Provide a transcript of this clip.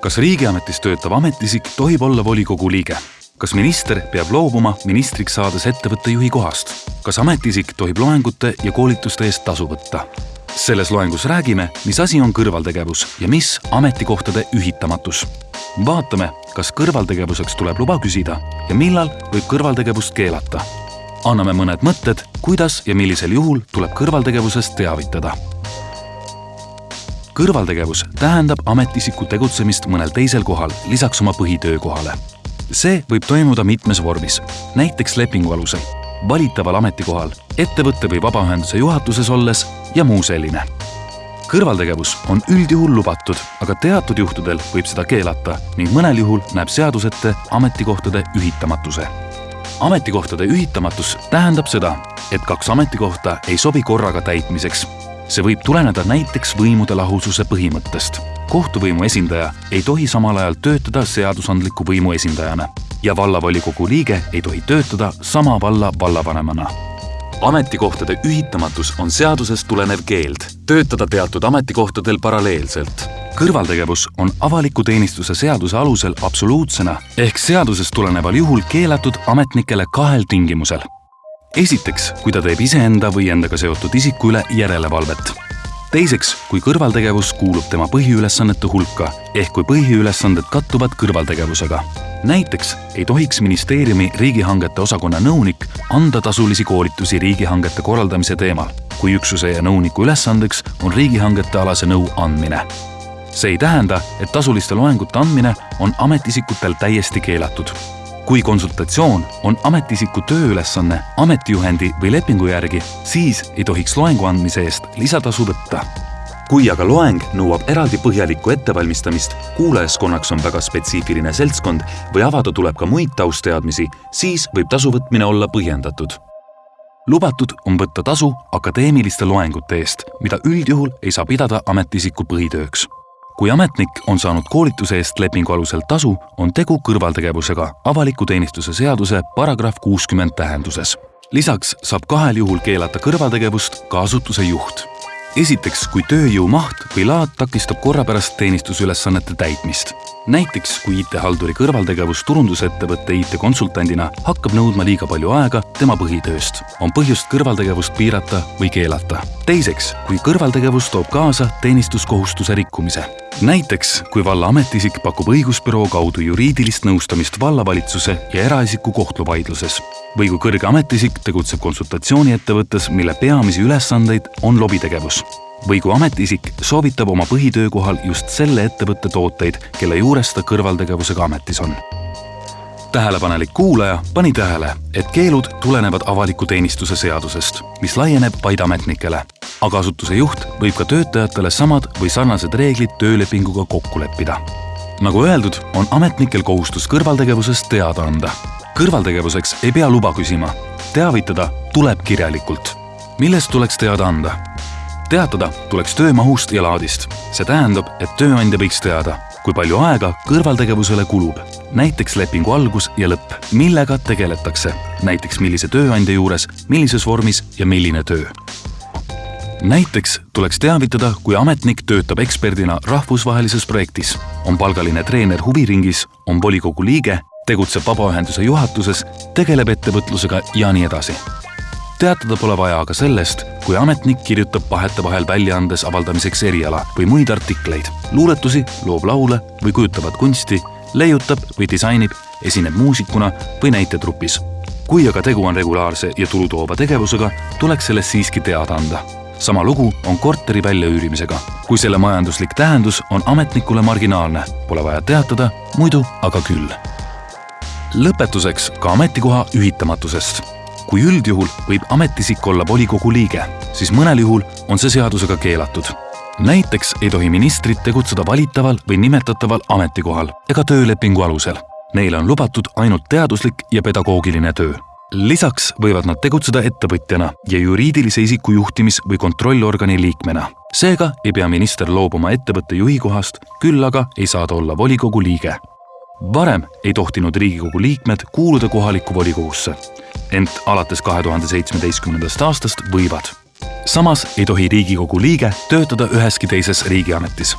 kas riigiametis töötav ametiisik tohib olla volikogu liige? kas minister peab loobuma ministriks saades ettevõtte juhi kohast? kas ametiisik tohib loengute ja koolituste eest tasu võtta? selles loengus räägime, mis asi on kõrvaltegevus ja mis ametikohtade ühitamatus. vaatame, kas kõrvaltegevuseks tuleb luba küsida ja millal võib kõrvaltegevust keelata. anname mõned mõtted, kuidas ja millisel juhul tuleb kõrvaltegevusest teavitada kõrvaltegevus tähendab ametiisiku tegutsemist mõnel teisel kohal lisaks oma põhitöökohale. see võib toimuda mitmes vormis, näiteks lepingu alusel, valitaval ametikohal, ettevõtte või vabaühenduse juhatuses olles ja muu selline. kõrvaltegevus on üldjuhul lubatud, aga teatud juhtudel võib seda keelata ning mõnel juhul näeb seadus ette ametikohtade ühitamatuse. ametikohtade ühitamatus tähendab seda, et kaks ametikohta ei sobi korraga täitmiseks see võib tuleneda näiteks võimude lahususe põhimõttest. kohtuvõimu esindaja ei tohi samal ajal töötada seadusandliku võimu esindajana ja vallavolikogu liige ei tohi töötada sama valla vallavanemana. ametikohtade ühitamatus on seadusest tulenev keeld töötada teatud ametikohtadel paralleelselt kõrvaltegevus on avaliku teenistuse seaduse alusel absoluutsena ehk seadusest tuleneval juhul keelatud ametnikele kahel tingimusel esiteks, kui ta teeb iseenda või endaga seotud isiku üle järelevalvet. teiseks, kui kõrvaltegevus kuulub tema põhiülesannete hulka ehk kui põhiülesanded kattuvad kõrvaltegevusega. näiteks ei tohiks ministeeriumi riigihangete osakonna nõunik anda tasulisi koolitusi riigihangete korraldamise teemal, kui üksuse ja nõuniku ülesandeks on riigihangete alase nõu andmine see ei tähenda, et tasuliste loengute andmine on ametiisikutel täiesti keelatud kui konsultatsioon on ametiisiku tööülesanne ametijuhendi või lepingu järgi, siis ei tohiks loengu andmise eest lisatasu võtta. kui aga loeng nõuab eraldi põhjalikku ettevalmistamist, kuulajaskonnaks on väga spetsiifiline seltskond või avada tuleb ka muid taustateadmisi, siis võib tasu võtmine olla põhjendatud lubatud on võtta tasu akadeemiliste loengute eest, mida üldjuhul ei saa pidada ametiisiku põhitööks kui ametnik on saanud koolituse eest lepingu alusel tasu, on tegu kõrvaltegevusega avaliku teenistuse seaduse paragrahv kuuskümmend tähenduses. lisaks saab kahel juhul keelata kõrvaltegevust ka asutuse juht. esiteks, kui tööjõu maht või laad takistab korrapärast teenistusülesannete täitmist näiteks kui IT-halduri kõrvaltegevus turundusettevõtte IT-konsultandina hakkab nõudma liiga palju aega tema põhitööst, on põhjust kõrvaltegevust piirata või keelata. teiseks, kui kõrvaltegevus toob kaasa teenistuskohustuse rikkumise. näiteks, kui valla ametiisik pakub õigusbüroo kaudu juriidilist nõustamist vallavalitsuse ja eraisiku kohtuvaidluses või kui kõrge ametiisik tegutseb konsultatsiooniettevõttes, mille peamisi ülesandeid on lobitegevus või kui ametiisik soovitab oma põhitöökohal just selle ettevõtte tooteid, kelle juures ta kõrvaltegevusega ametis on. tähelepanelik kuulaja pani tähele, et keelud tulenevad avaliku teenistuse seadusest, mis laieneb vaid ametnikele. aga asutuse juht võib ka töötajatele samad või sarnased reeglid töölepinguga kokku leppida. nagu öeldud, on ametnikel kohustus kõrvaltegevusest teada anda. kõrvaltegevuseks ei pea luba küsima, teavitada tuleb kirjalikult millest tuleks teada anda teatada tuleks töömahust ja laadist. see tähendab, et tööandja võiks teada, kui palju aega kõrvaltegevusele kulub, näiteks lepingu algus ja lõpp, millega tegeletakse, näiteks millise tööandja juures, millises vormis ja milline töö. näiteks tuleks teavitada, kui ametnik töötab eksperdina rahvusvahelises projektis, on palgaline treener huviringis, on volikogu liige, tegutseb vabaühenduse juhatuses, tegeleb ettevõtlusega ja nii edasi teatada pole vaja aga sellest, kui ametnik kirjutab vahetevahel väljaandes avaldamiseks eriala või muid artikleid, luuletusi, loob laule või kujutavat kunsti, leiutab või disainib, esineb muusikuna või näitetrupis. kui aga tegu on regulaarse ja tulu toova tegevusega, tuleks sellest siiski teada anda. sama lugu on korteri väljaüürimisega. kui selle majanduslik tähendus on ametnikule marginaalne, pole vaja teatada, muidu aga küll. lõpetuseks ka ametikoha ühitamatusest kui üldjuhul võib ametiisik olla volikogu liige, siis mõnel juhul on see seadusega keelatud. näiteks ei tohi ministrid tegutseda valitaval või nimetataval ametikohal ega töölepingu alusel. Neile on lubatud ainult teaduslik ja pedagoogiline töö lisaks võivad nad tegutseda ettevõtjana ja juriidilise isiku juhtimis- või kontrollorgani liikmena. seega ei pea minister loobuma ettevõtte juhi kohast, küll aga ei saa ta olla volikogu liige. varem ei tohtinud Riigikogu liikmed kuuluda kohalikku volikogusse ent alates kahe tuhande seitsmeteistkümnendast aastast võivad. samas ei tohi Riigikogu liige töötada üheski teises riigiametis